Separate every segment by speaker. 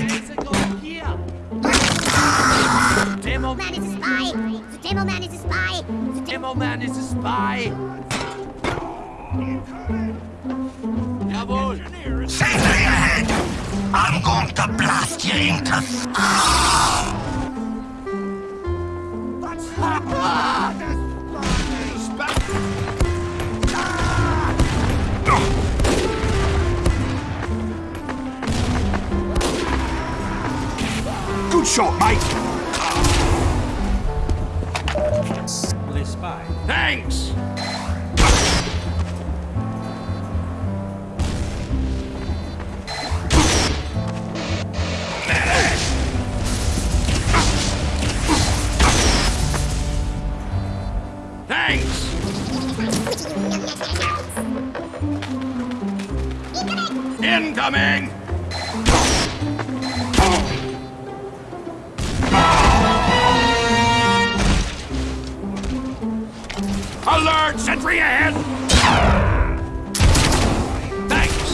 Speaker 1: Mike!
Speaker 2: Demoman is a spy! The Demoman is a spy! The
Speaker 3: Demoman is a spy. Jawohl.
Speaker 1: Sentry ahead! I'm going to blast you into... Good shot, mate!
Speaker 3: Thanks. Thanks. Incoming! Alert! Sentry ahead! Thanks!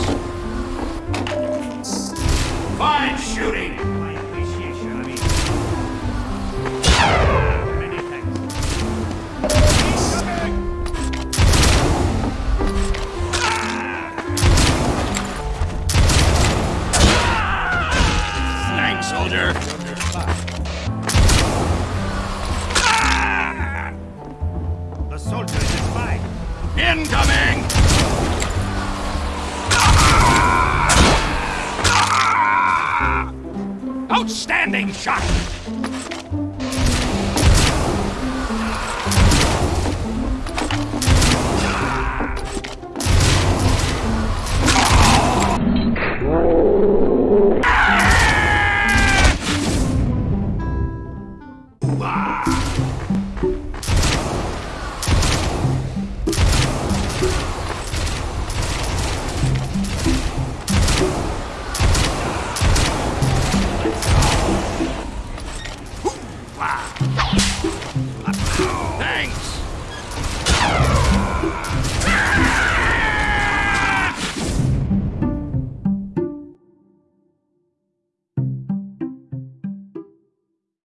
Speaker 3: Fine shooting!
Speaker 4: My. Thanks,
Speaker 3: soldier! Incoming! Outstanding shot!